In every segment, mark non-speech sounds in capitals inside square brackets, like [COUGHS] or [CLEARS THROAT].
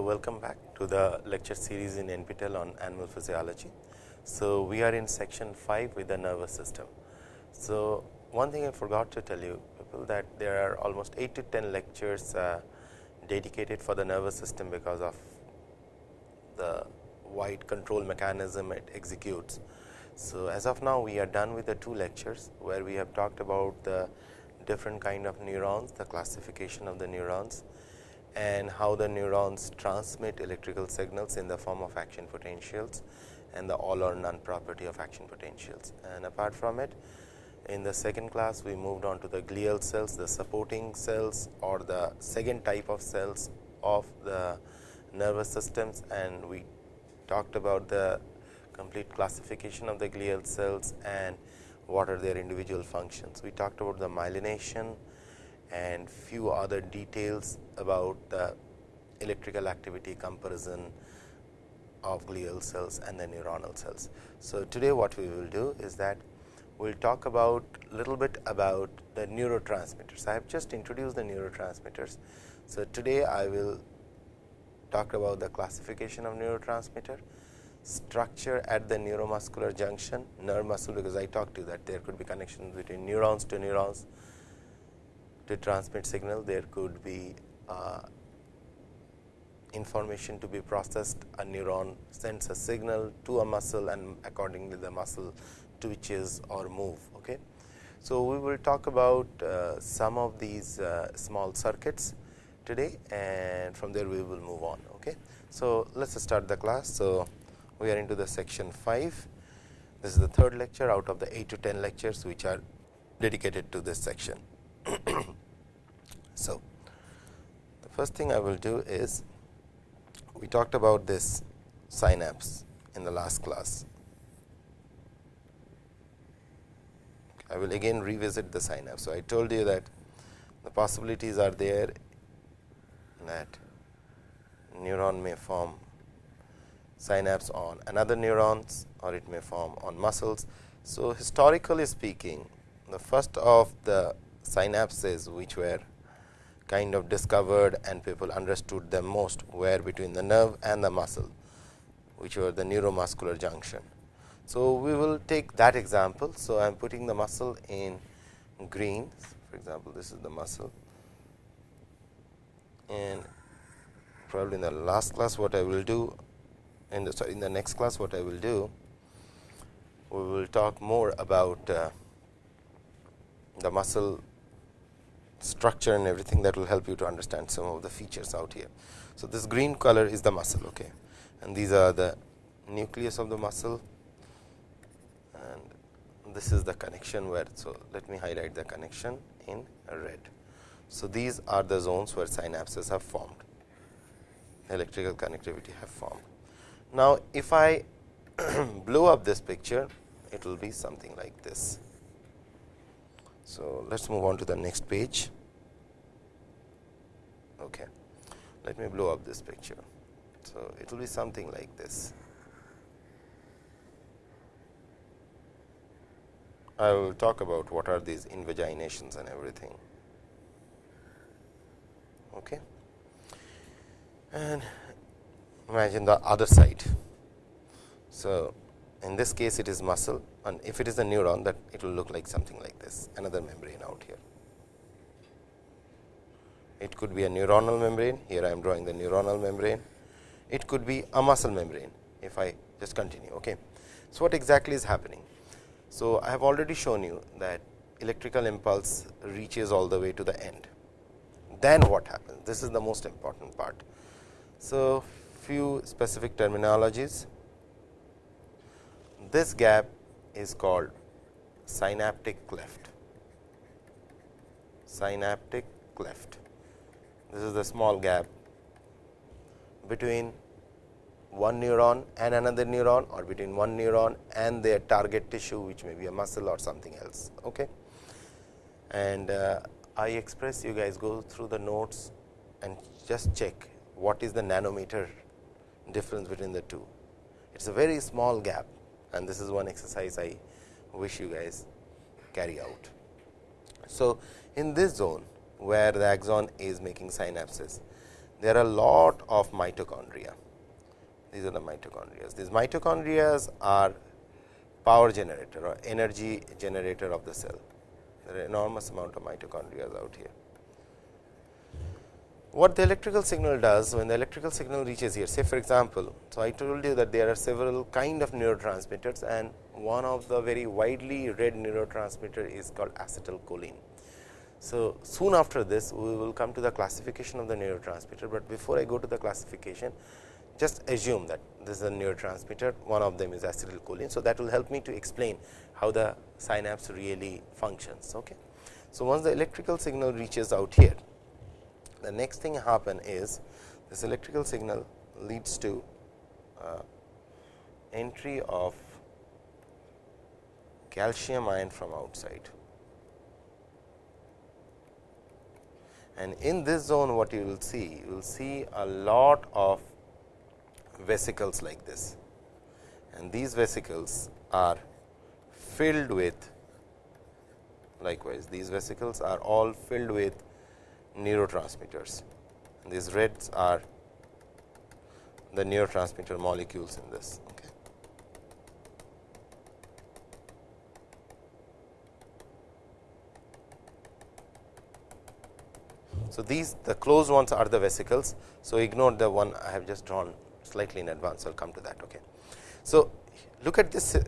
So, welcome back to the lecture series in NPTEL on animal physiology. So, we are in section 5 with the nervous system. So, one thing I forgot to tell you people that there are almost 8 to 10 lectures uh, dedicated for the nervous system because of the wide control mechanism it executes. So, as of now we are done with the two lectures where we have talked about the different kind of neurons, the classification of the neurons and how the neurons transmit electrical signals in the form of action potentials and the all or none property of action potentials. And apart from it, in the second class, we moved on to the glial cells, the supporting cells or the second type of cells of the nervous systems and we talked about the complete classification of the glial cells and what are their individual functions. We talked about the myelination and few other details about the electrical activity comparison of glial cells and the neuronal cells. So, today what we will do is that we will talk about little bit about the neurotransmitters. I have just introduced the neurotransmitters. So, today I will talk about the classification of neurotransmitter, structure at the neuromuscular junction, nerve muscle because I talked to you that there could be connections between neurons to neurons to transmit signal, there could be uh, information to be processed, a neuron sends a signal to a muscle and accordingly the muscle twitches or move. Okay. So, we will talk about uh, some of these uh, small circuits today and from there we will move on. Okay. So, let us start the class. So, we are into the section 5. This is the third lecture out of the 8 to 10 lectures which are dedicated to this section. [CLEARS THROAT] so, the first thing I will do is we talked about this synapse in the last class I will again revisit the synapse. So, I told you that the possibilities are there that neuron may form synapse on another neurons or it may form on muscles. So, historically speaking the first of the synapses which were kind of discovered and people understood them most were between the nerve and the muscle which were the neuromuscular junction. So, we will take that example. So, I am putting the muscle in green for example, this is the muscle and probably in the last class what I will do in the sorry, in the next class what I will do we will talk more about uh, the muscle structure and everything that will help you to understand some of the features out here. So, this green color is the muscle okay and these are the nucleus of the muscle and this is the connection where. So, let me highlight the connection in red. So, these are the zones where synapses have formed electrical connectivity have formed. Now, if I [CLEARS THROAT] blow up this picture it will be something like this. So, let us move on to the next page. Okay. Let me blow up this picture. So, it will be something like this. I will talk about what are these invaginations and everything. Okay. And imagine the other side. So, in this case it is muscle and if it is a neuron that it will look like something like this another membrane out here. It could be a neuronal membrane here I am drawing the neuronal membrane. It could be a muscle membrane if I just continue. Okay. So, what exactly is happening? So, I have already shown you that electrical impulse reaches all the way to the end. Then what happens? This is the most important part. So, few specific terminologies. This gap is called synaptic cleft. Synaptic cleft. This is the small gap between one neuron and another neuron or between one neuron and their target tissue which may be a muscle or something else. Okay. And uh, I express you guys go through the notes and just check what is the nanometer difference between the two. It is a very small gap and this is one exercise I wish you guys carry out. So, in this zone where the axon is making synapses, there are a lot of mitochondria. These are the mitochondria. These mitochondria are power generator or energy generator of the cell. There are enormous amount of mitochondria out here. What the electrical signal does when the electrical signal reaches here, say for example, so I told you that there are several kind of neurotransmitters and one of the very widely read neurotransmitter is called acetylcholine. So, soon after this we will come to the classification of the neurotransmitter, but before I go to the classification just assume that this is a neurotransmitter one of them is acetylcholine. So, that will help me to explain how the synapse really functions. Okay. So, once the electrical signal reaches out here the next thing happen is this electrical signal leads to uh, entry of calcium ion from outside. And in this zone what you will see, you will see a lot of vesicles like this and these vesicles are filled with likewise these vesicles are all filled with neurotransmitters. And these reds are the neurotransmitter molecules in this. Okay. So, these the closed ones are the vesicles. So, ignore the one I have just drawn slightly in advance, I will come to that. Okay. So, look at this uh,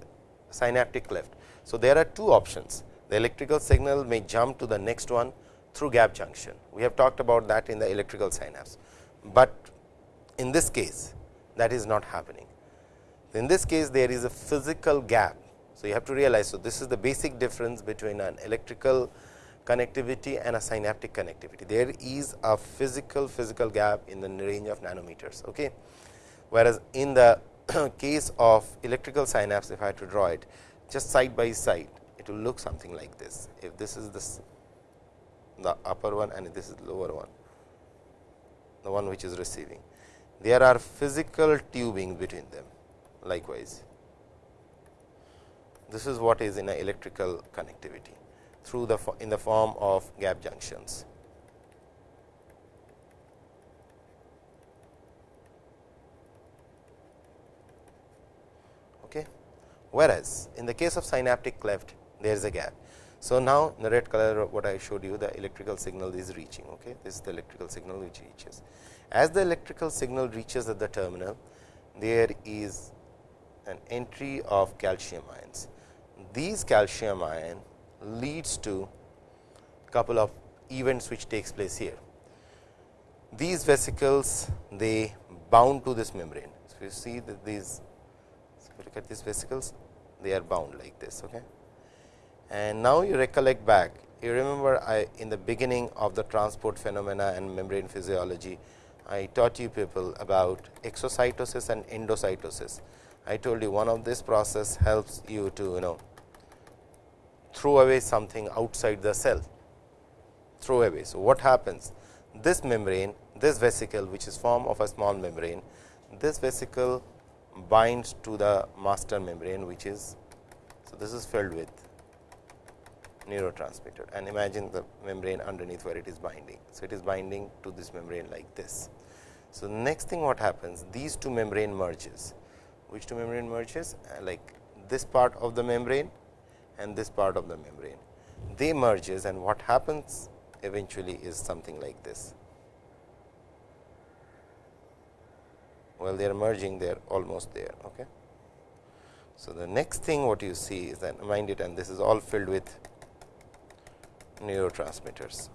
synaptic cleft. So, there are two options the electrical signal may jump to the next one through gap junction. We have talked about that in the electrical synapse, but in this case that is not happening. In this case there is a physical gap. So, you have to realize. So, this is the basic difference between an electrical connectivity and a synaptic connectivity. There is a physical physical gap in the range of nanometers. Okay. Whereas, in the [CLEARS THROAT] case of electrical synapse if I had to draw it just side by side it will look something like this. If this is this the upper one and this is lower one, the one which is receiving. There are physical tubing between them likewise. This is what is in a electrical connectivity through the in the form of gap junctions. Okay. Whereas, in the case of synaptic cleft there is a gap so, now in the red color what I showed you the electrical signal is reaching okay this is the electrical signal which reaches. As the electrical signal reaches at the terminal there is an entry of calcium ions. These calcium ion leads to a couple of events which takes place here. These vesicles they bound to this membrane. So, you see that these if you look at these vesicles they are bound like this. Okay. And now you recollect back, you remember I in the beginning of the transport phenomena and membrane physiology, I taught you people about exocytosis and endocytosis. I told you one of this process helps you to you know throw away something outside the cell, throw away. So, what happens? This membrane, this vesicle which is form of a small membrane, this vesicle binds to the master membrane which is, so this is filled with neurotransmitter and imagine the membrane underneath where it is binding. So, it is binding to this membrane like this. So, next thing what happens these two membrane merges which two membrane merges uh, like this part of the membrane and this part of the membrane they merges and what happens eventually is something like this. Well, they are merging they are almost there. Okay. So, the next thing what you see is that mind it and this is all filled with neurotransmitters.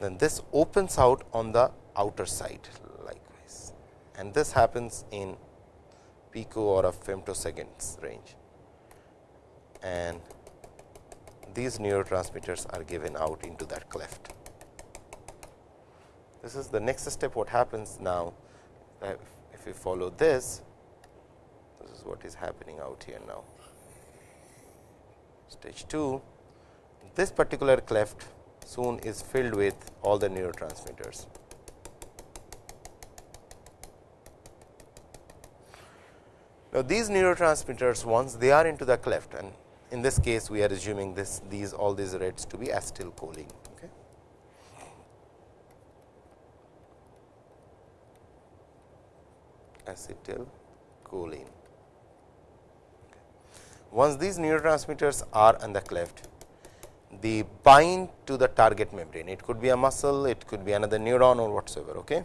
Then this opens out on the outer side likewise and this happens in pico or a femtoseconds range and these neurotransmitters are given out into that cleft. This is the next step what happens now uh, if we follow this, this is what is happening out here now. Stage 2 this particular cleft soon is filled with all the neurotransmitters. Now, these neurotransmitters once they are into the cleft and in this case we are assuming this these all these reds to be acetylcholine. Okay. acetylcholine. Once these neurotransmitters are on the cleft, they bind to the target membrane. It could be a muscle, it could be another neuron or whatsoever. Okay.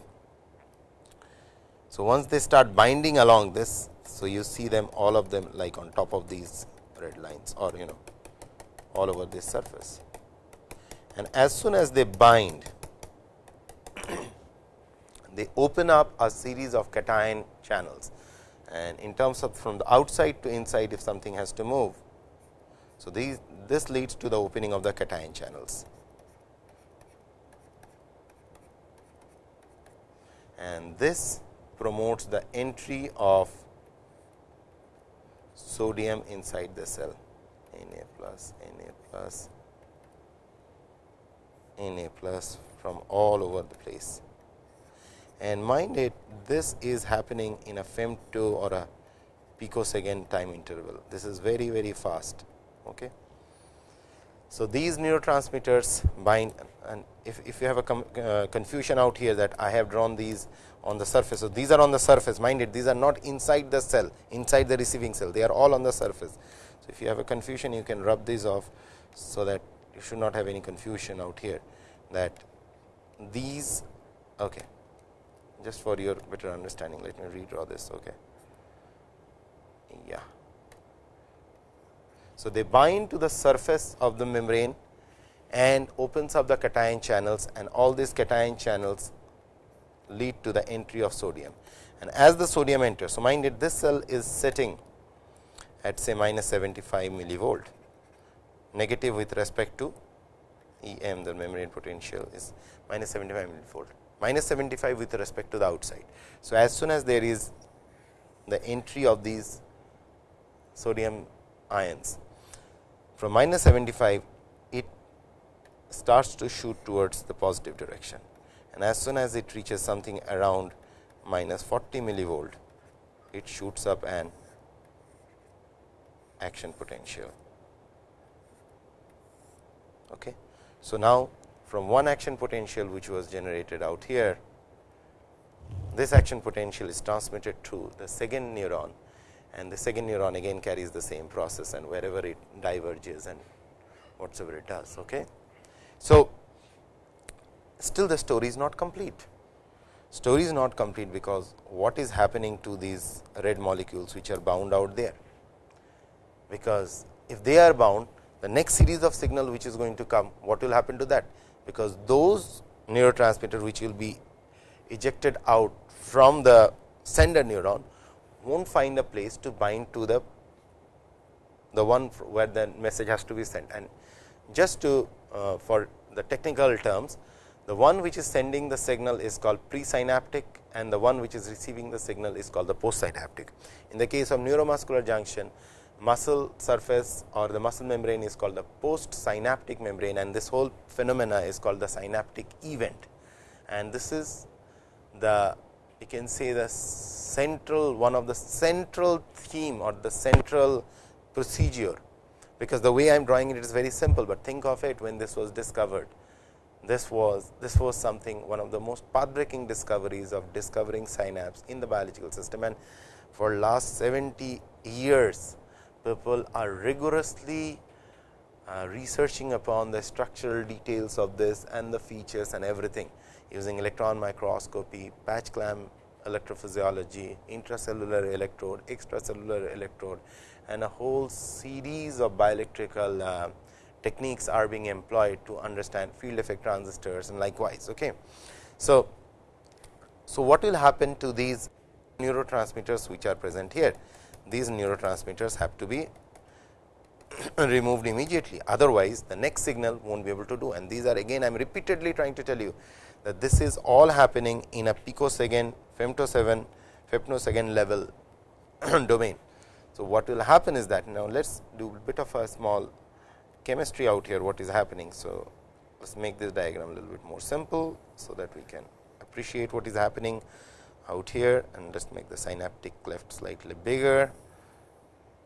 So, once they start binding along this, so you see them all of them like on top of these red lines or you know all over this surface. And as soon as they bind, [CLEARS THROAT] they open up a series of cation channels and in terms of from the outside to inside if something has to move. So, these this leads to the opening of the cation channels. And this promotes the entry of sodium inside the cell Na plus Na plus Na plus from all over the place and mind it this is happening in a femto or a picosecond time interval. This is very very fast. Okay. So, these neurotransmitters bind and if, if you have a uh, confusion out here that I have drawn these on the surface. So, these are on the surface mind it these are not inside the cell inside the receiving cell they are all on the surface. So, if you have a confusion you can rub these off. So, that you should not have any confusion out here that these okay just for your better understanding let me redraw this okay yeah so they bind to the surface of the membrane and opens up the cation channels and all these cation channels lead to the entry of sodium and as the sodium enters so mind it this cell is sitting at say minus 75 millivolt negative with respect to E m the membrane potential is minus 75 millivolt minus 75 with respect to the outside. So, as soon as there is the entry of these sodium ions from minus 75 it starts to shoot towards the positive direction and as soon as it reaches something around minus 40 millivolt it shoots up an action potential. Okay. So, now from one action potential which was generated out here, this action potential is transmitted to the second neuron and the second neuron again carries the same process and wherever it diverges and whatsoever it does. Okay. So, still the story is not complete. Story is not complete because what is happening to these red molecules which are bound out there, because if they are bound the next series of signal which is going to come what will happen to that because those neurotransmitter which will be ejected out from the sender neuron will not find a place to bind to the the one where the message has to be sent and just to uh, for the technical terms the one which is sending the signal is called presynaptic and the one which is receiving the signal is called the postsynaptic. In the case of neuromuscular junction muscle surface or the muscle membrane is called the post synaptic membrane and this whole phenomena is called the synaptic event. And this is the you can say the central one of the central theme or the central procedure, because the way I am drawing it is very simple, but think of it when this was discovered. This was this was something one of the most path breaking discoveries of discovering synapse in the biological system. And for last 70 years people are rigorously uh, researching upon the structural details of this and the features and everything using electron microscopy, patch clamp electrophysiology, intracellular electrode, extracellular electrode and a whole series of bioelectrical uh, techniques are being employed to understand field effect transistors and likewise. Okay. So, so what will happen to these neurotransmitters which are present here? these neurotransmitters have to be [COUGHS] removed immediately. Otherwise, the next signal will not be able to do and these are again I am repeatedly trying to tell you that this is all happening in a picosecond, femtosecond, femtosecond level [CLEARS THROAT] domain. So, what will happen is that now let us do a bit of a small chemistry out here what is happening. So, let us make this diagram a little bit more simple. So, that we can appreciate what is happening out here and just make the synaptic cleft slightly bigger,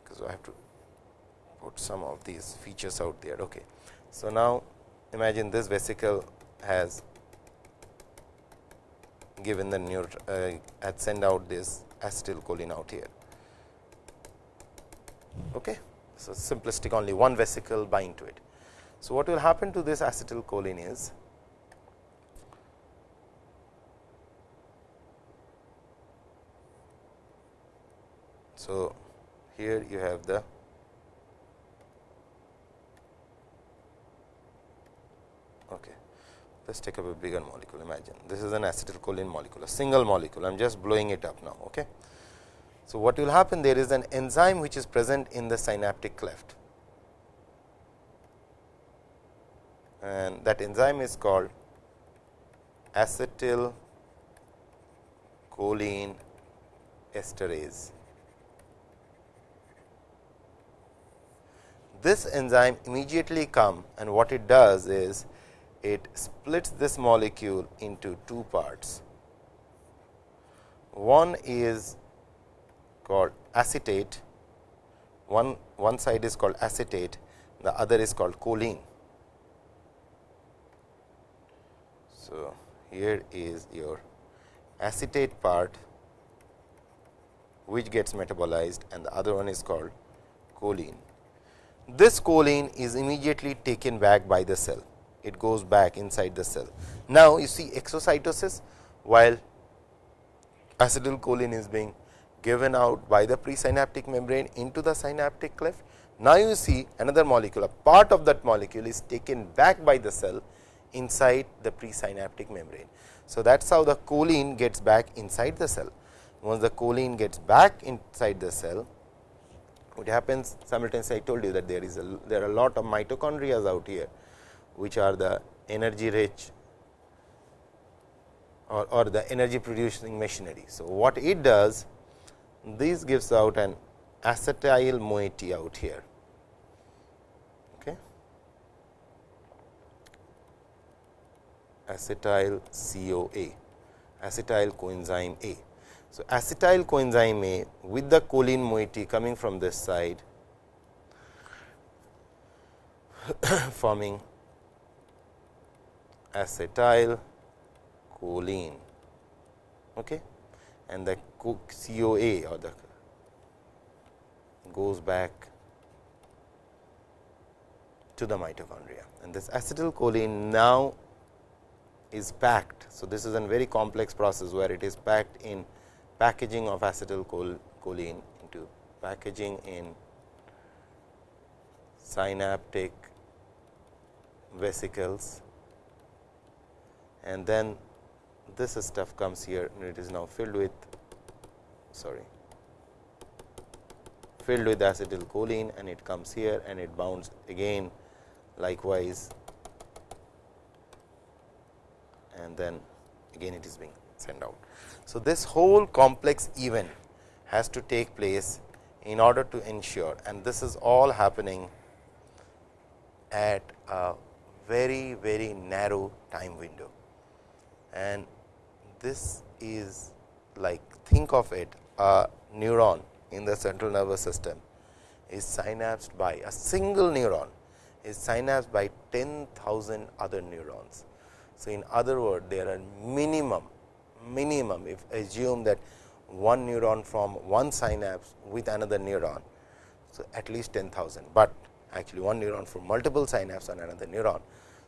because I have to put some of these features out there. Okay. So, now imagine this vesicle has given the neuro uh, sent out this acetylcholine out here. Okay. So, simplistic only one vesicle bind to it. So, what will happen to this acetylcholine is So, here you have the okay. Let us take up a bigger molecule imagine this is an acetylcholine molecule a single molecule I am just blowing it up now. Okay. So, what will happen there is an enzyme which is present in the synaptic cleft and that enzyme is called acetylcholine esterase. This enzyme immediately come and what it does is it splits this molecule into two parts. One is called acetate, one, one side is called acetate, the other is called choline. So, here is your acetate part which gets metabolized and the other one is called choline. This choline is immediately taken back by the cell it goes back inside the cell. Now, you see exocytosis while acetylcholine is being given out by the presynaptic membrane into the synaptic cleft. Now, you see another molecule, a part of that molecule is taken back by the cell inside the presynaptic membrane. So, that is how the choline gets back inside the cell. Once the choline gets back inside the cell, what happens simultaneously I told you that there is a there are a lot of mitochondria out here which are the energy rich or, or the energy producing machinery. So, what it does this gives out an acetyl moiety out here. Okay. acetyl CoA, acetyl coenzyme A. So, acetyl coenzyme A with the choline moiety coming from this side [COUGHS] forming acetyl choline okay. and the CoA or the goes back to the mitochondria and this acetylcholine now is packed. So, this is a very complex process where it is packed in packaging of acetylcholine into packaging in synaptic vesicles and then this stuff comes here and it is now filled with sorry filled with acetylcholine and it comes here and it bounds again likewise and then again it is being sent out. So, this whole complex event has to take place in order to ensure and this is all happening at a very very narrow time window and this is like think of it a neuron in the central nervous system is synapsed by a single neuron is synapsed by 10,000 other neurons. So, in other words there are minimum minimum if assume that one neuron from one synapse with another neuron. So, at least 10,000, but actually one neuron from multiple synapse on another neuron.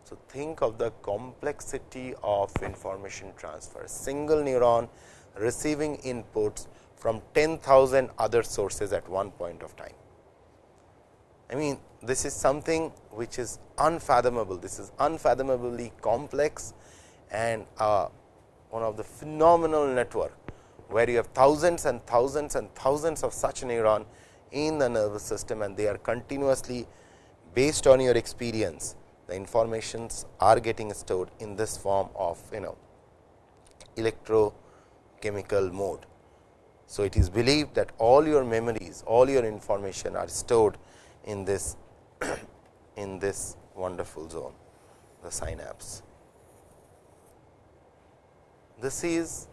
So, think of the complexity of information transfer, single neuron receiving inputs from 10,000 other sources at one point of time. I mean this is something which is unfathomable, this is unfathomably complex and uh, one of the phenomenal network, where you have thousands and thousands and thousands of such neuron in the nervous system and they are continuously based on your experience the informations are getting stored in this form of you know electrochemical mode. So, it is believed that all your memories, all your information are stored in this [CLEARS THROAT] in this wonderful zone, the synapse. This is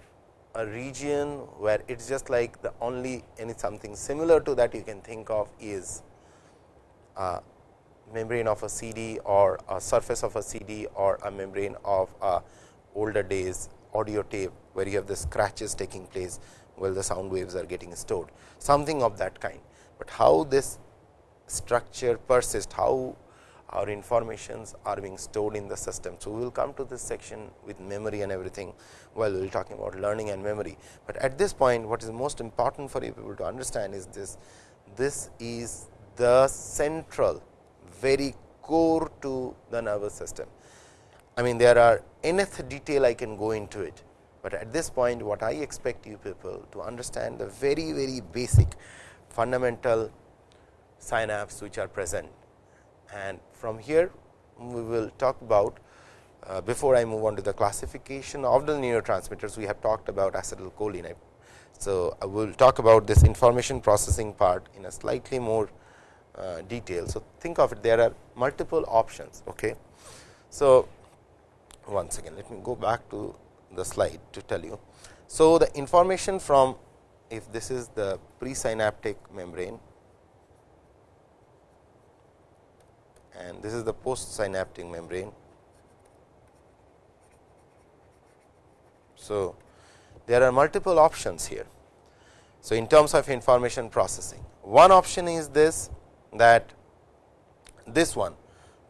a region where it is just like the only any something similar to that you can think of is uh, membrane of a CD or a surface of a CD or a membrane of a older days audio tape where you have the scratches taking place while the sound waves are getting stored. Something of that kind, but how this structure persists how our informations are being stored in the system. So, we will come to this section with memory and everything while we will talking about learning and memory, but at this point what is most important for you people to understand is this. This is the central very core to the nervous system. I mean there are enough detail I can go into it, but at this point what I expect you people to understand the very very basic fundamental synapse which are present and from here we will talk about uh, before I move on to the classification of the neurotransmitters we have talked about acetylcholine. So, I will talk about this information processing part in a slightly more uh, detail. So, think of it there are multiple options. Okay. So, once again let me go back to the slide to tell you. So, the information from if this is the presynaptic membrane and this is the postsynaptic membrane. So, there are multiple options here. So, in terms of information processing, one option is this that this one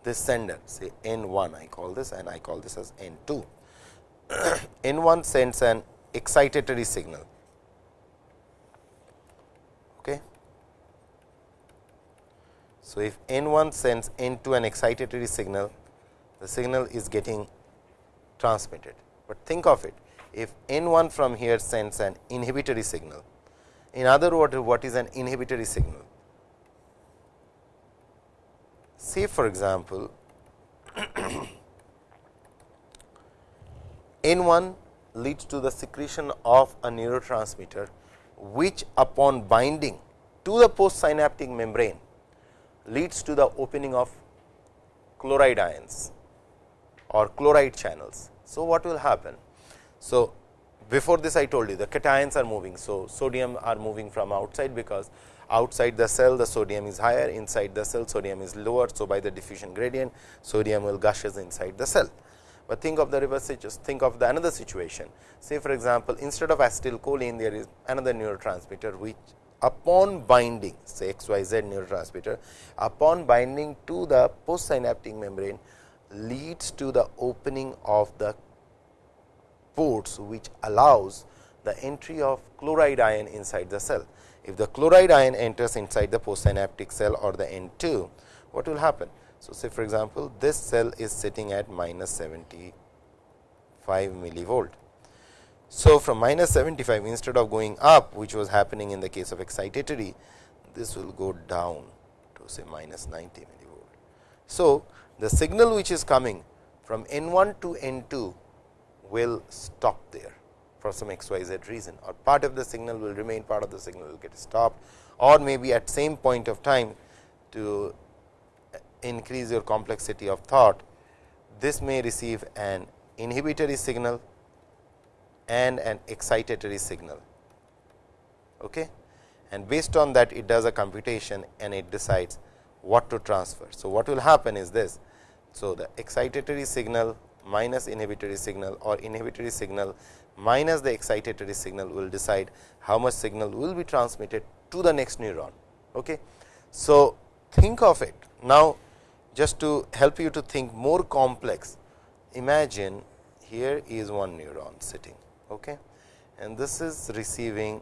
this sender say n 1 I call this and I call this as n 2. [CLEARS THROAT] n 1 sends an excitatory signal. Okay. So, if n 1 sends n 2 an excitatory signal, the signal is getting transmitted, but think of it if n 1 from here sends an inhibitory signal. In other words, what is an inhibitory signal? Say for example, [CLEARS THROAT] n 1 leads to the secretion of a neurotransmitter, which upon binding to the postsynaptic membrane leads to the opening of chloride ions or chloride channels. So, what will happen? So, before this I told you the cations are moving. So, sodium are moving from outside because outside the cell the sodium is higher inside the cell sodium is lower. So, by the diffusion gradient sodium will gushes inside the cell. But think of the reverse just think of the another situation say for example, instead of acetylcholine there is another neurotransmitter which upon binding say XYZ neurotransmitter upon binding to the postsynaptic membrane leads to the opening of the ports which allows the entry of chloride ion inside the cell. If the chloride ion enters inside the postsynaptic cell or the N2, what will happen? So, say for example, this cell is sitting at minus 75 millivolt. So, from minus 75 instead of going up which was happening in the case of excitatory, this will go down to say minus 90 millivolt. So, the signal which is coming from N 1 to N 2 will stop there for some x y z reason or part of the signal will remain part of the signal will get stopped or maybe at same point of time to increase your complexity of thought this may receive an inhibitory signal and an excitatory signal. Okay? And based on that it does a computation and it decides what to transfer. So, what will happen is this. So, the excitatory signal minus inhibitory signal or inhibitory signal minus the excitatory signal will decide how much signal will be transmitted to the next neuron. Okay. So, think of it now just to help you to think more complex imagine here is one neuron sitting okay, and this is receiving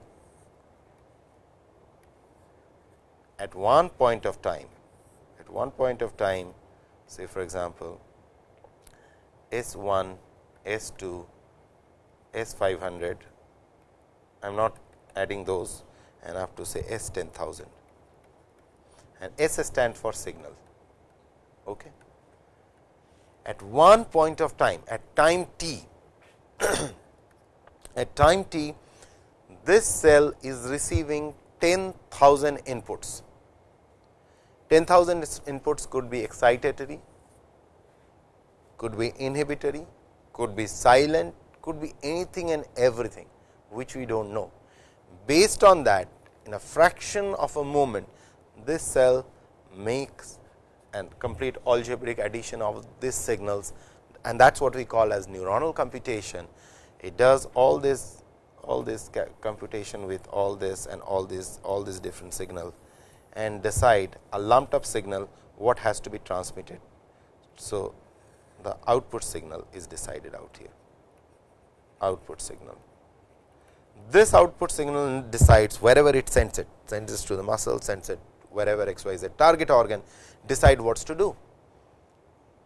at one point of time at one point of time say for example, S 1, S 2, S 500, I am not adding those and I have to say S 10,000 and S stands for signal. Okay. At one point of time, at time t, [CLEARS THROAT] at time t, this cell is receiving 10,000 inputs. 10,000 inputs could be excitatory, could be inhibitory, could be silent, could be anything and everything which we do not know. Based on that in a fraction of a moment this cell makes and complete algebraic addition of these signals and that is what we call as neuronal computation. It does all this all this computation with all this and all this all these different signal and decide a lumped up signal what has to be transmitted. So, the output signal is decided out here output signal. This output signal decides wherever it sends it sends it to the muscle sends it wherever x y z target organ decide what to do.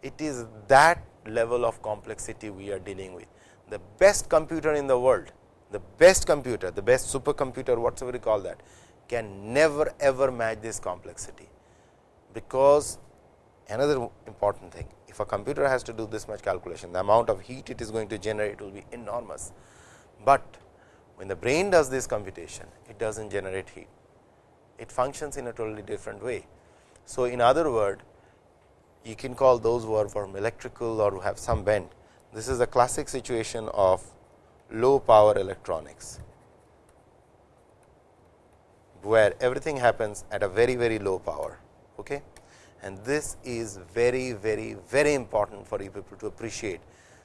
It is that level of complexity we are dealing with. The best computer in the world, the best computer, the best supercomputer, whatever you call that, can never ever match this complexity. Because another important thing, if a computer has to do this much calculation, the amount of heat it is going to generate will be enormous. But when the brain does this computation, it does not generate heat. It functions in a totally different way. So, in other word, you can call those who are from electrical or who have some bend. This is a classic situation of low power electronics, where everything happens at a very very low power. Okay? And this is very very very important for you people to appreciate.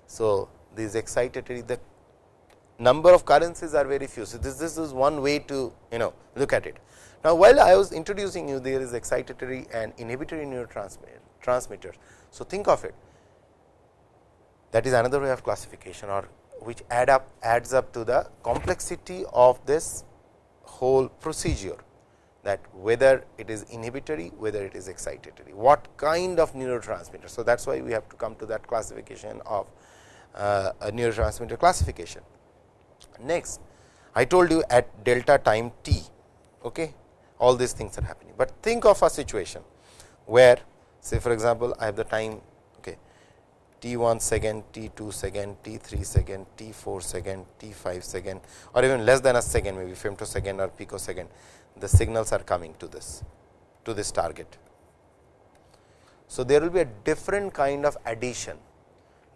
So, these excitatory the number of currencies are very few. So, this, this is one way to you know look at it. Now, while I was introducing you there is excitatory and inhibitory neurotransmitter transmitters. So, think of it that is another way of classification or which add up adds up to the complexity of this whole procedure that whether it is inhibitory, whether it is excitatory, what kind of neurotransmitter. So, that is why we have to come to that classification of uh, a neurotransmitter classification. Next, I told you at delta time t, okay, all these things are happening, but think of a situation where Say for example, I have the time okay, t 1 second, t 2 second, t 3 second, t 4 second, t 5 second or even less than a second maybe femtosecond or picosecond, the signals are coming to this to this target. So, there will be a different kind of addition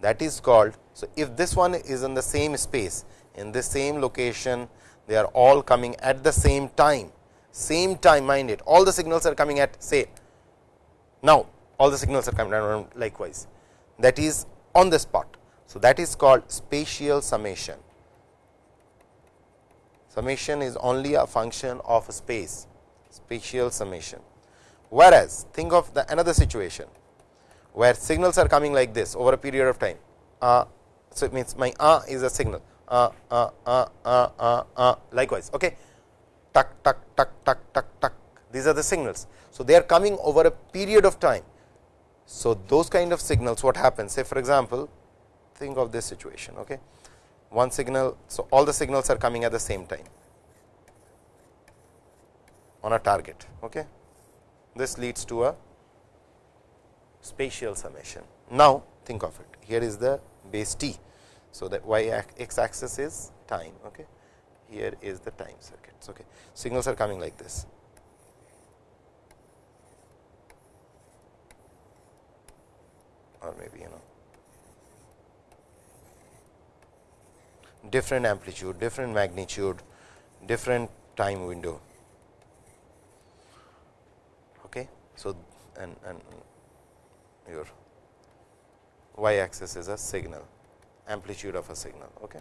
that is called. So, if this one is in the same space in the same location they are all coming at the same time same time mind it all the signals are coming at say now all the signals are coming down likewise that is on the spot. So, that is called spatial summation. Summation is only a function of space, spatial summation. Whereas, think of the another situation, where signals are coming like this over a period of time. Uh, so, it means my uh is a signal, uh, uh, uh, uh, uh, uh, likewise. Okay. Tuck, tuck, tuck, tuck, tuck, tuck. These are the signals. So, they are coming over a period of time. So, those kind of signals what happens say for example, think of this situation. Okay. One signal, so all the signals are coming at the same time on a target. Okay. This leads to a spatial summation. Now, think of it here is the base t. So, that y x axis is time. Okay. Here is the time circuits. Okay. Signals are coming like this. or maybe you know different amplitude, different magnitude, different time window. Okay. So, and, and your y axis is a signal amplitude of a signal. Okay.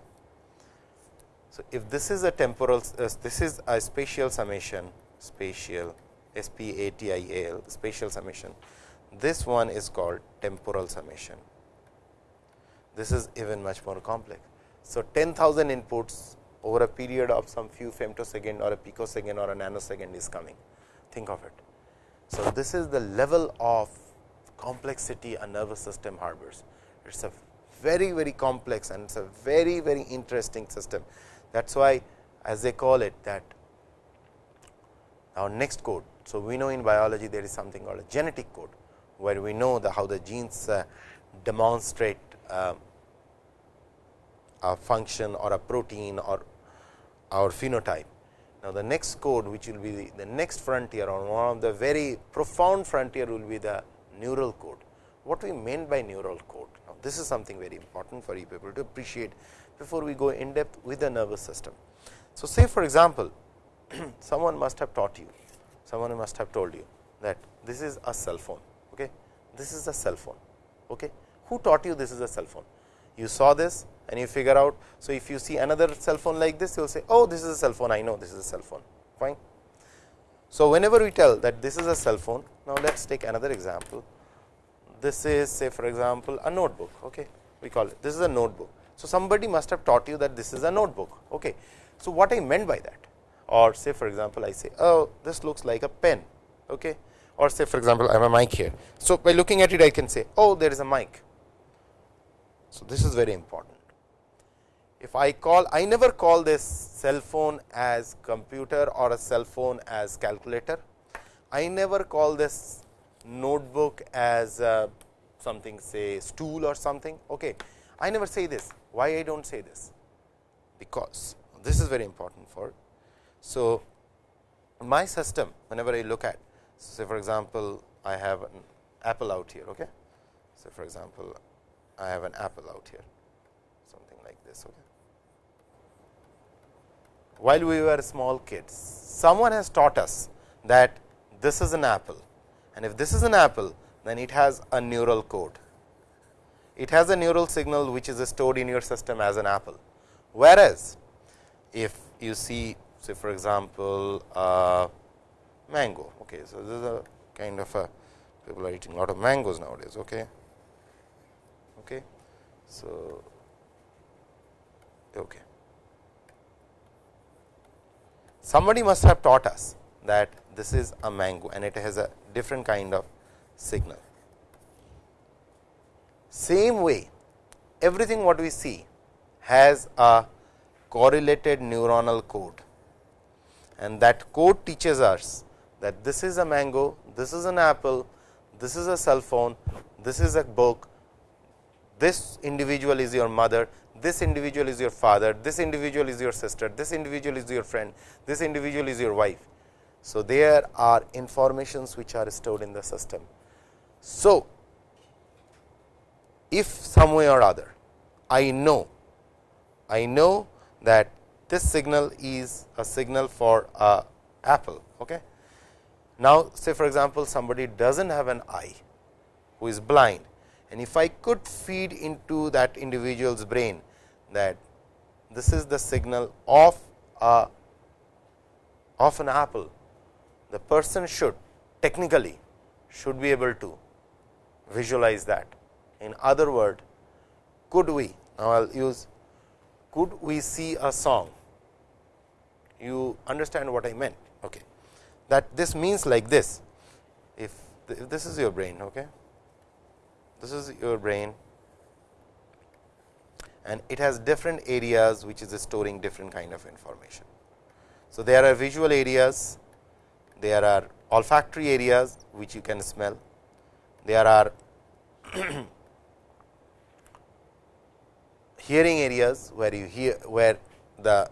So, if this is a temporal uh, this is a spatial summation spatial S P A T I A L spatial summation this one is called temporal summation. This is even much more complex. So, 10,000 inputs over a period of some few femtosecond or a picosecond or a nanosecond is coming. Think of it. So, this is the level of complexity a nervous system harbors. It is a very very complex and it is a very very interesting system. That is why as they call it that our next code. So, we know in biology there is something called a genetic code where we know the how the genes uh, demonstrate uh, a function or a protein or our phenotype. Now, the next code which will be the, the next frontier or one of the very profound frontier will be the neural code. What we meant by neural code? Now, this is something very important for you people to appreciate before we go in depth with the nervous system. So, say for example, [CLEARS THROAT] someone must have taught you, someone must have told you that this is a cell phone okay? this is a cell phone. Okay. Who taught you this is a cell phone? You saw this and you figure out. So, if you see another cell phone like this, you will say, oh, this is a cell phone, I know this is a cell phone, fine. So, whenever we tell that this is a cell phone, now let us take another example. This is say for example, a notebook, okay. we call it, this is a notebook. So, somebody must have taught you that this is a notebook. Okay. So, what I meant by that or say for example, I say, oh, this looks like a pen. Okay or say for example, I have a mic here. So, by looking at it I can say, oh, there is a mic. So, this is very important. If I call, I never call this cell phone as computer or a cell phone as calculator. I never call this notebook as uh, something say stool or something. Okay. I never say this. Why I do not say this? Because this is very important for. So, my system whenever I look at say for example, I have an apple out here. Okay. So, for example, I have an apple out here something like this. Okay. While we were small kids, someone has taught us that this is an apple and if this is an apple, then it has a neural code. It has a neural signal which is stored in your system as an apple. Whereas, if you see say for example, uh, mango. Okay. So, this is a kind of a people are eating a lot of mangoes nowadays. Okay. Okay. So, okay. Somebody must have taught us that this is a mango and it has a different kind of signal. Same way, everything what we see has a correlated neuronal code and that code teaches us that this is a mango, this is an apple, this is a cell phone, this is a book, this individual is your mother, this individual is your father, this individual is your sister, this individual is your friend, this individual is your wife. So, there are informations which are stored in the system. So, if some way or other I know, I know that this signal is a signal for a apple. Okay. Now, say for example, somebody does not have an eye who is blind and if I could feed into that individual's brain that this is the signal of a of an apple, the person should technically should be able to visualize that. In other word, could we now I will use could we see a song? You understand what I meant. Okay that this means like this. If, if this is your brain, okay, this is your brain and it has different areas which is storing different kind of information. So, there are visual areas, there are olfactory areas which you can smell, there are [COUGHS] hearing areas where you hear where the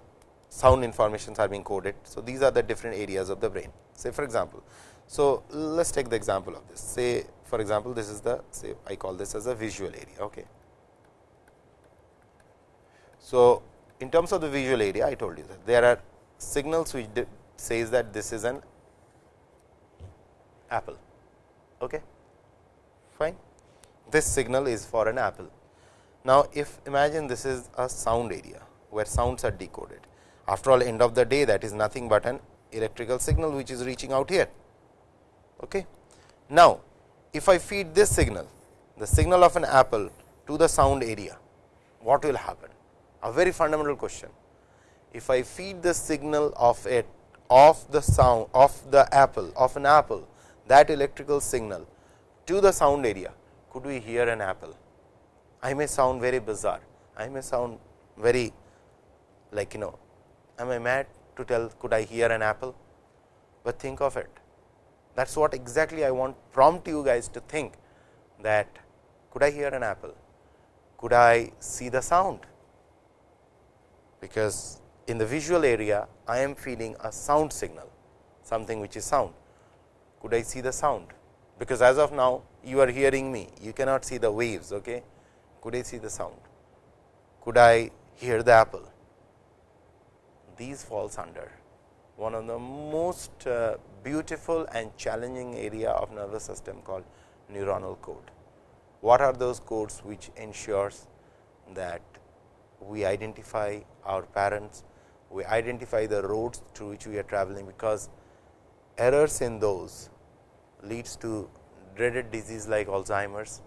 sound informations are being coded. So, these are the different areas of the brain say for example. So, let us take the example of this say for example, this is the say I call this as a visual area. Okay. So, in terms of the visual area I told you that there are signals which says that this is an apple. Okay. Fine. This signal is for an apple. Now, if imagine this is a sound area where sounds are decoded. After all end of the day that is nothing but an electrical signal which is reaching out here. Okay. Now, if I feed this signal, the signal of an apple to the sound area, what will happen? A very fundamental question. If I feed the signal of it of the sound of the apple of an apple that electrical signal to the sound area, could we hear an apple? I may sound very bizarre. I may sound very like you know, am I mad? to tell could I hear an apple, but think of it. That is what exactly I want prompt you guys to think that could I hear an apple, could I see the sound, because in the visual area I am feeling a sound signal, something which is sound. Could I see the sound? Because as of now you are hearing me, you cannot see the waves. Okay? Could I see the sound? Could I hear the apple? these falls under one of the most uh, beautiful and challenging area of nervous system called neuronal code. What are those codes which ensures that we identify our parents, we identify the roads through which we are traveling, because errors in those leads to dreaded disease like Alzheimer's,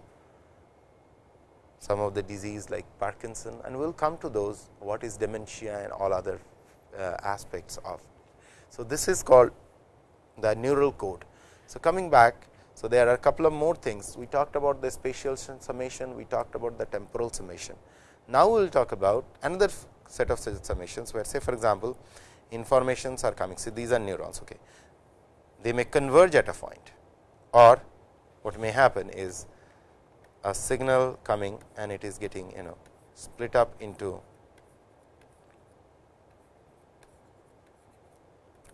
some of the disease like Parkinson and we will come to those what is dementia and all other uh, aspects of. So, this is called the neural code. So, coming back, so there are a couple of more things we talked about the spatial summation, we talked about the temporal summation. Now, we will talk about another set of summations where say for example, informations are coming. So, these are neurons. Okay. They may converge at a point or what may happen is a signal coming and it is getting you know split up into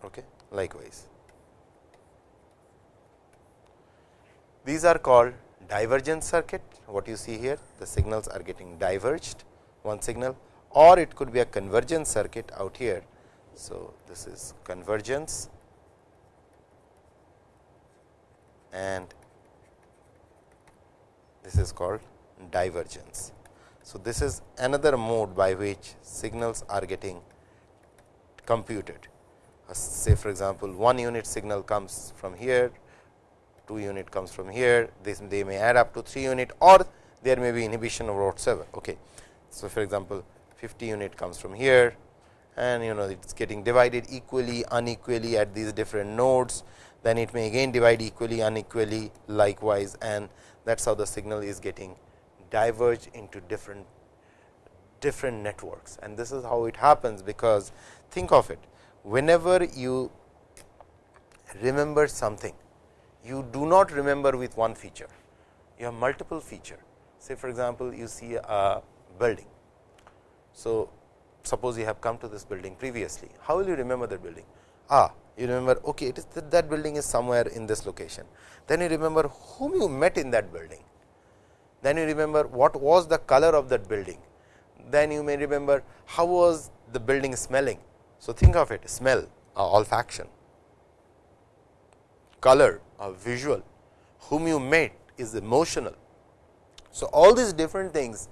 okay, likewise. These are called divergent circuit what you see here the signals are getting diverged one signal or it could be a convergence circuit out here. So, this is convergence and this is called divergence. So, this is another mode by which signals are getting computed. Uh, say for example, one unit signal comes from here, two unit comes from here, this they may add up to 3 unit or there may be inhibition of whatsoever. Okay. So, for example, 50 unit comes from here and you know it is getting divided equally unequally at these different nodes, then it may again divide equally unequally likewise and that is how the signal is getting diverged into different different networks. And this is how it happens because think of it whenever you remember something you do not remember with one feature. You have multiple feature. Say for example you see a building. So suppose you have come to this building previously how will you remember that building? Ah you remember okay it is that, that building is somewhere in this location. Then you remember whom you met in that building. Then you remember what was the color of that building. Then you may remember how was the building smelling. So think of it smell olfaction. Color uh, visual. Whom you met is emotional. So all these different things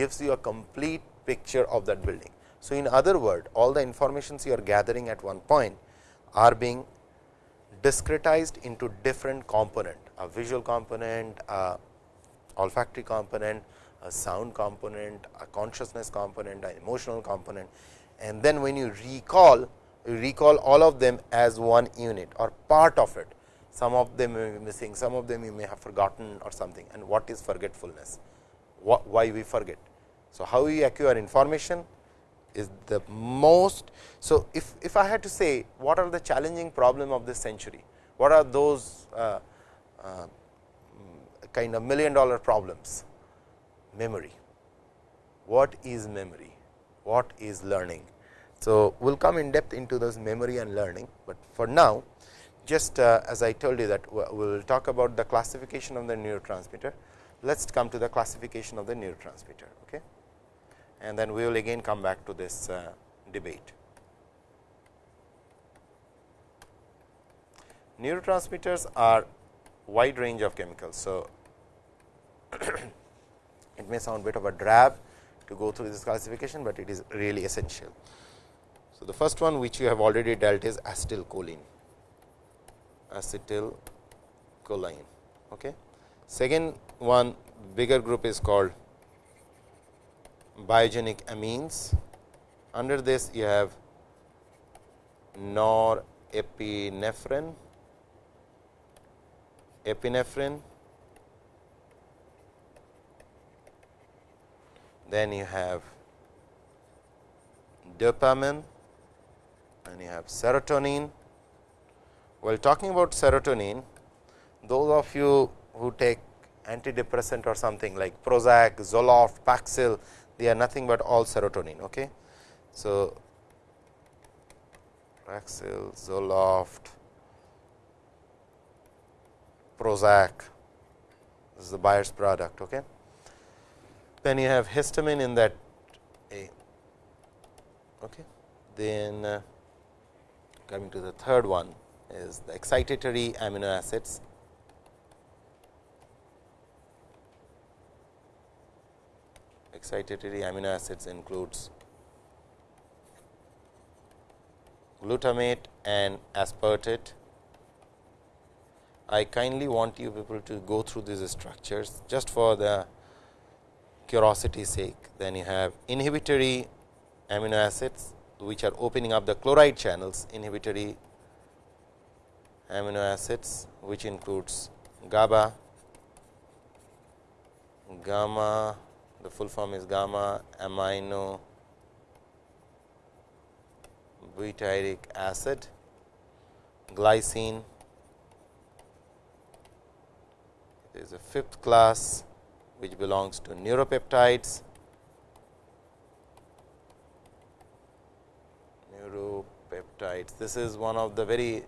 gives you a complete picture of that building so in other word all the informations you are gathering at one point are being discretized into different component, a visual component, a olfactory component, a sound component, a consciousness component, an emotional component. And then when you recall, you recall all of them as one unit or part of it. Some of them may be missing, some of them you may have forgotten or something. And what is forgetfulness? Why we forget? So, how we acquire information? is the most. So, if, if I had to say what are the challenging problem of this century, what are those uh, uh, kind of million dollar problems? Memory. What is memory? What is learning? So, we will come in depth into this memory and learning, but for now just uh, as I told you that we will talk about the classification of the neurotransmitter. Let us come to the classification of the neurotransmitter. Okay and then we will again come back to this uh, debate. Neurotransmitters are wide range of chemicals. So, [CLEARS THROAT] it may sound bit of a drab to go through this classification, but it is really essential. So, the first one which you have already dealt is acetylcholine, acetylcholine. Okay. Second one bigger group is called biogenic amines. Under this you have norepinephrine, epinephrine, then you have dopamine and you have serotonin. While talking about serotonin, those of you who take antidepressant or something like Prozac, Zoloft, Paxil, they are nothing but all serotonin. Okay. So, Paxil, Zoloft, Prozac, this is the Bayer's product. Okay. Then you have histamine in that A. Okay. Then uh, coming to the third one is the excitatory amino acids excitatory amino acids includes glutamate and aspartate. I kindly want you people to go through these structures just for the curiosity sake. Then you have inhibitory amino acids which are opening up the chloride channels inhibitory amino acids which includes GABA, gamma the full form is gamma amino butyric acid, glycine. Is a fifth class which belongs to neuropeptides, neuropeptides. This is one of the very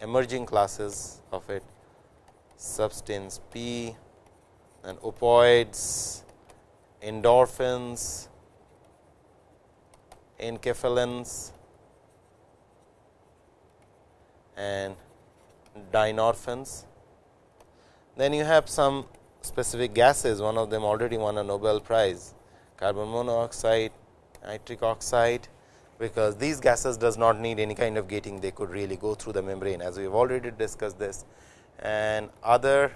emerging classes of it. Substance P and opioids, endorphins, enkephalins and dynorphins. Then you have some specific gases, one of them already won a Nobel Prize, carbon monoxide, nitric oxide, because these gases does not need any kind of gating, they could really go through the membrane as we have already discussed this. And other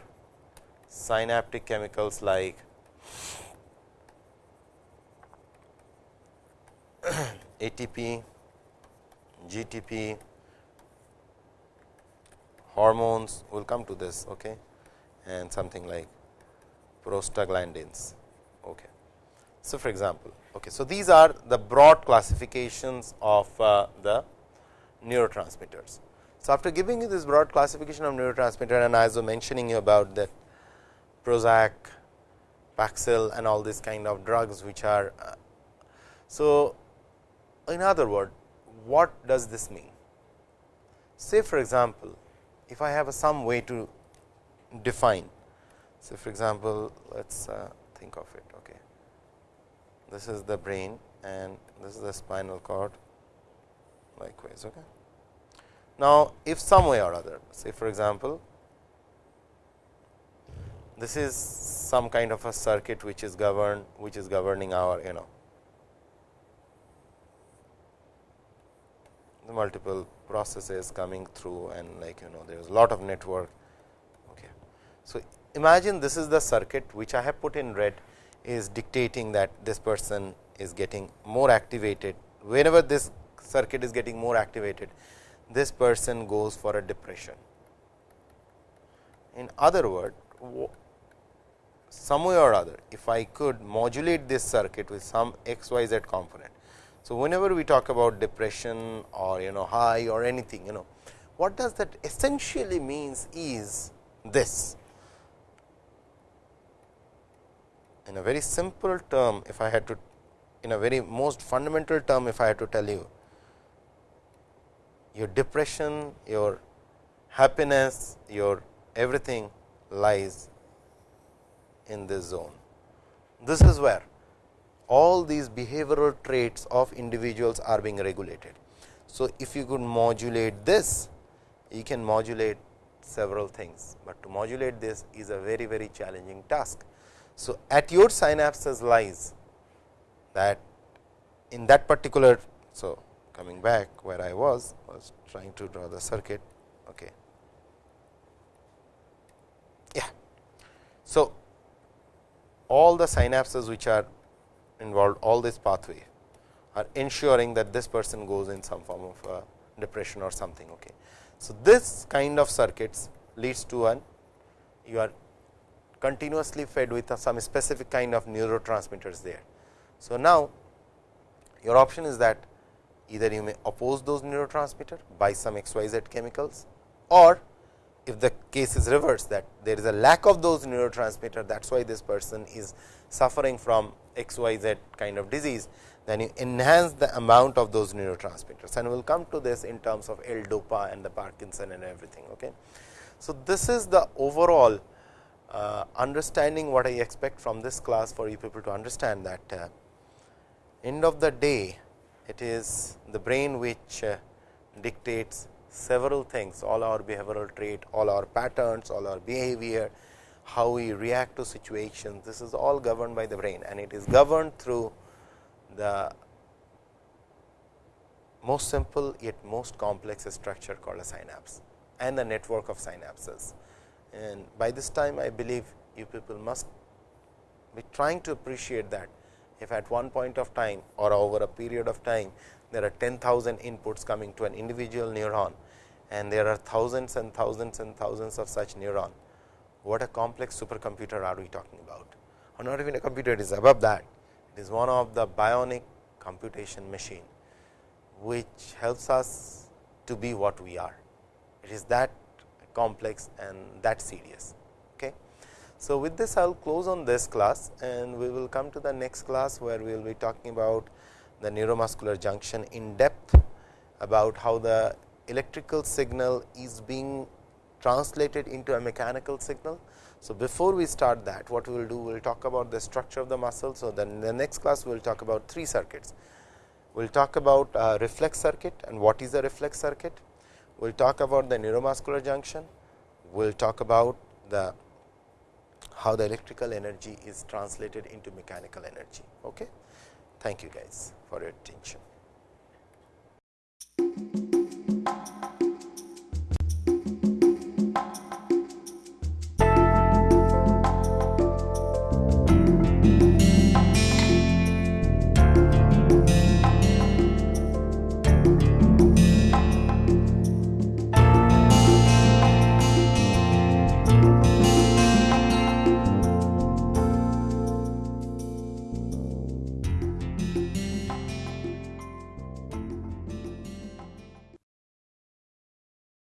synaptic chemicals like [CLEARS THROAT] ATP, GTP, hormones, we will come to this okay, and something like prostaglandins. Okay. So, for example, okay, so these are the broad classifications of uh, the neurotransmitters. So, after giving you this broad classification of neurotransmitter and as I was mentioning you about that Prozac, Paxil and all these kind of drugs which are. Uh, so, in other word what does this mean? Say for example, if I have some way to define. So, for example, let us uh, think of it. Okay. This is the brain and this is the spinal cord likewise. Okay. Now, if some way or other say for example, this is some kind of a circuit which is governed which is governing our you know multiple processes coming through and like you know there is a lot of network. Okay. So, imagine this is the circuit which I have put in red is dictating that this person is getting more activated whenever this circuit is getting more activated this person goes for a depression. In other word some way or other if I could modulate this circuit with some x y z component. So, whenever we talk about depression or you know high or anything you know what does that essentially means is this. In a very simple term if I had to in a very most fundamental term if I had to tell you your depression, your happiness, your everything lies in this zone. This is where all these behavioral traits of individuals are being regulated. So, if you could modulate this, you can modulate several things, but to modulate this is a very very challenging task. So, at your synapses lies that in that particular. So, coming back where I was was trying to draw the circuit. Okay. Yeah. So, all the synapses which are involved all this pathway are ensuring that this person goes in some form of uh, depression or something. Okay. So, this kind of circuits leads to an you are continuously fed with some specific kind of neurotransmitters there. So, now your option is that either you may oppose those neurotransmitter by some XYZ chemicals or if the case is reversed that there is a lack of those neurotransmitter that is why this person is suffering from XYZ kind of disease, then you enhance the amount of those neurotransmitters and we will come to this in terms of L-DOPA and the Parkinson and everything. Okay. So, this is the overall uh, understanding what I expect from this class for you people to understand that uh, end of the day it is the brain which uh, dictates several things all our behavioral trait, all our patterns, all our behavior, how we react to situations. This is all governed by the brain and it is governed through the most simple yet most complex structure called a synapse and the network of synapses. And by this time I believe you people must be trying to appreciate that if at one point of time or over a period of time there are 10,000 inputs coming to an individual neuron and there are thousands and thousands and thousands of such neuron. What a complex supercomputer are we talking about? Or not even a computer, it is above that. It is one of the bionic computation machine, which helps us to be what we are. It is that complex and that serious. Okay. So, with this I will close on this class and we will come to the next class, where we will be talking about the neuromuscular junction in depth about how the electrical signal is being translated into a mechanical signal. So, before we start that what we will do we will talk about the structure of the muscle. So, then the next class we will talk about three circuits. We will talk about reflex circuit and what is a reflex circuit. We will talk about the neuromuscular junction. We will talk about the how the electrical energy is translated into mechanical energy. Okay? Thank you guys for your attention.